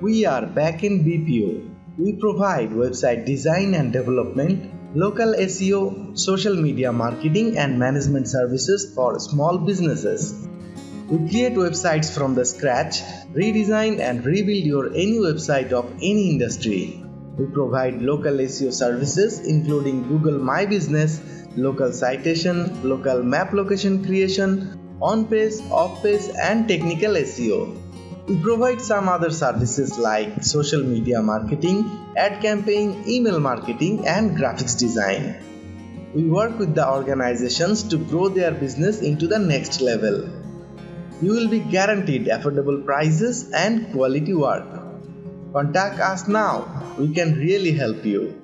We are back in BPO. We provide website design and development, local SEO, social media marketing, and management services for small businesses. We create websites from the scratch, redesign and rebuild your any website of any industry. We provide local SEO services including Google My Business, local citation, local map location creation, on page, off page, and technical SEO. We provide some other services like social media marketing, ad campaign, email marketing, and graphics design. We work with the organizations to grow their business into the next level. You will be guaranteed affordable prices and quality work. Contact us now, we can really help you.